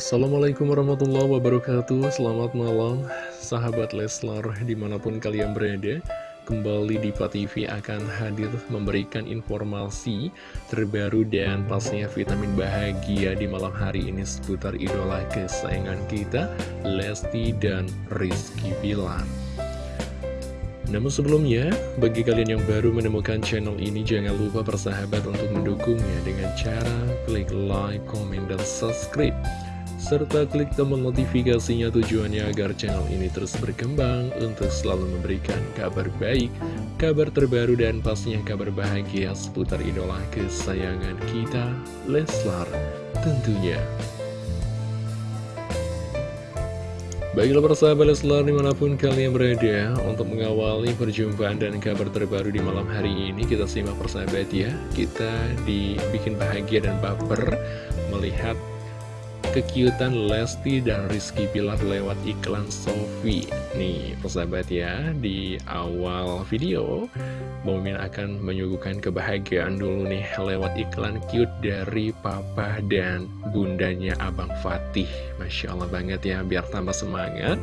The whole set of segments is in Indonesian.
Assalamualaikum warahmatullahi wabarakatuh. Selamat malam sahabat Leslar di mana pun kalian berada. Kembali di TV akan hadir memberikan informasi terbaru dan pastinya vitamin bahagia di malam hari ini seputar idola kesayangan kita Lesti dan Rizky Bilar. Namun sebelumnya, bagi kalian yang baru menemukan channel ini, jangan lupa persahabat untuk mendukungnya dengan cara klik like, komen, dan subscribe serta klik tombol notifikasinya tujuannya agar channel ini terus berkembang untuk selalu memberikan kabar baik, kabar terbaru dan pastinya kabar bahagia seputar idola kesayangan kita, Leslar tentunya. Baiklah persahabat Leslar di mana pun kalian berada untuk mengawali perjumpaan dan kabar terbaru di malam hari ini kita simak persahabat ya kita dibikin bahagia dan baper melihat kekiutan Lesti dan Rizky Pilar lewat iklan Sofi. Nih persahabat ya di awal video Momin akan menyuguhkan kebahagiaan dulu nih lewat iklan cute dari papa dan bundanya Abang Fatih. Masya Allah banget ya biar tambah semangat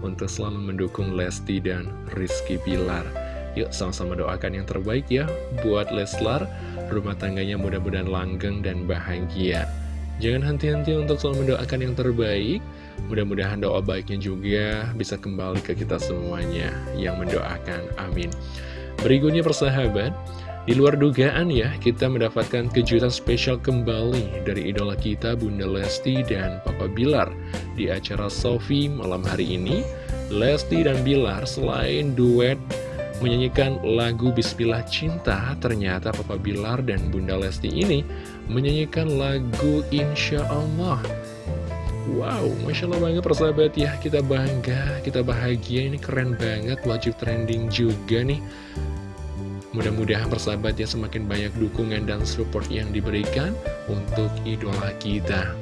untuk selalu mendukung Lesti dan Rizky Pilar Yuk sama-sama doakan yang terbaik ya buat Leslar. Rumah tangganya mudah-mudahan langgeng dan bahagia Jangan henti-henti untuk selalu mendoakan yang terbaik. Mudah-mudahan doa baiknya juga bisa kembali ke kita semuanya yang mendoakan, amin. Berikutnya persahabat Di luar dugaan ya, kita mendapatkan kejutan spesial kembali dari idola kita Bunda Lesti dan Papa Bilar Di acara Sofi malam hari ini. Lesti dan Bilar selain duet menyanyikan lagu Bismillah Cinta, ternyata Papa Bilar dan Bunda Lesti ini menyanyikan lagu Insya Allah. Wow, Masya Allah banget persahabat ya, kita bangga, kita bahagia, ini keren banget, wajib trending juga nih. Mudah-mudahan persahabat ya semakin banyak dukungan dan support yang diberikan untuk idola kita.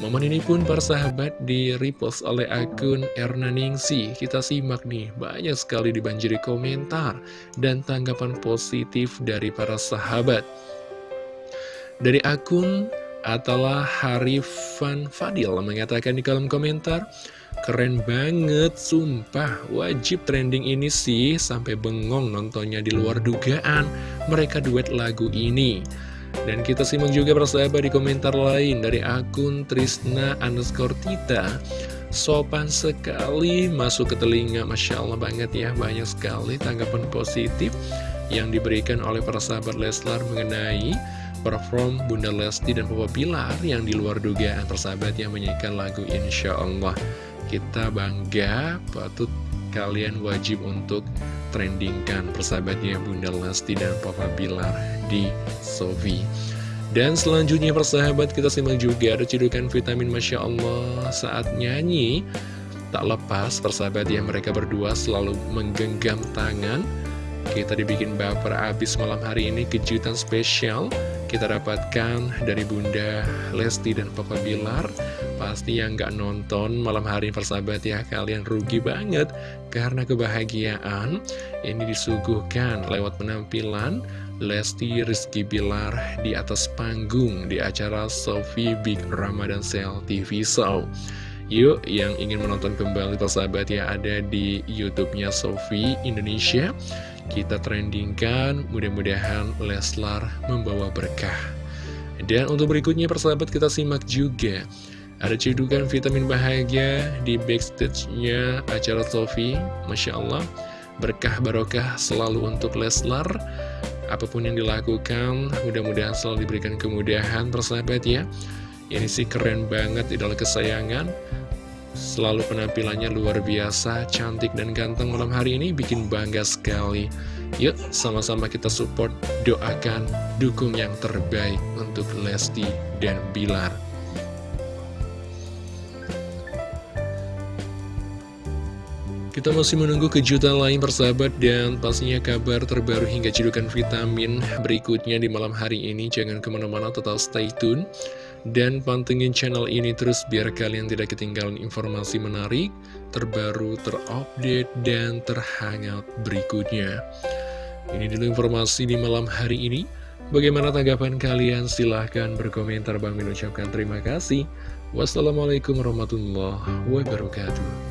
Momen ini pun para sahabat di repost oleh akun Erna Ningsi. Kita simak nih, banyak sekali dibanjiri komentar dan tanggapan positif dari para sahabat. Dari akun Atala Harifan Fadil mengatakan di kolom komentar, Keren banget, sumpah, wajib trending ini sih, sampai bengong nontonnya di luar dugaan, mereka duet lagu ini. Dan kita simak juga persahabat di komentar lain dari akun Trisna underscore Tita. Sopan sekali masuk ke telinga. Masya Allah banget ya Banyak sekali tanggapan positif yang diberikan oleh para sahabat Leslar mengenai perform Bunda Lesti dan Papa Pilar yang di luar dugaan persahabat yang menyanyikan lagu Insya Allah. Kita bangga patut kalian wajib untuk trendingkan persahabatnya Bunda Lesti dan Papa Bilar di Sofi. Dan selanjutnya persahabat kita simak juga ada cedukan vitamin Masya Allah. Saat nyanyi tak lepas persahabat ya mereka berdua selalu menggenggam tangan kita dibikin baper abis malam hari ini kejutan spesial. Kita dapatkan dari Bunda Lesti dan Papa Bilar. Pasti yang gak nonton malam hari persahabat ya kalian rugi banget Karena kebahagiaan. Ini disuguhkan lewat penampilan Lesti Rizky Bilar di atas panggung di acara Sofi Big Ramadan Sale TV Show. Yuk, yang ingin menonton kembali persahabat ya ada di YouTube-nya Sofi Indonesia. Kita trendingkan, mudah-mudahan Leslar membawa berkah. Dan untuk berikutnya persahabat kita simak juga. Ada cedukan vitamin bahagia di backstage-nya acara Sofi. Masya Allah, berkah barokah selalu untuk Leslar. Apa pun yang dilakukan, mudah-mudahan selalu diberikan kemudahan persahabat ya. Ini sih keren banget idola kesayangan Selalu penampilannya luar biasa, cantik dan ganteng malam hari ini bikin bangga sekali. Yuk, sama-sama kita support, doakan, dukung yang terbaik untuk Lesti dan Bilar. Kita masih menunggu kejutan lain persahabat dan pastinya kabar terbaru hingga cedukan vitamin berikutnya di malam hari ini. Jangan ke mana-mana tetap stay tune dan pantengin channel ini terus biar kalian tidak ketinggalan informasi menarik, terbaru, terupdate, dan terhangat berikutnya. Ini dulu informasi di malam hari ini. Bagaimana tanggapan kalian? Silahkan berkomentar. Bang Min ucapkan terima kasih. Wassalamualaikum warahmatullahi wabarakatuh.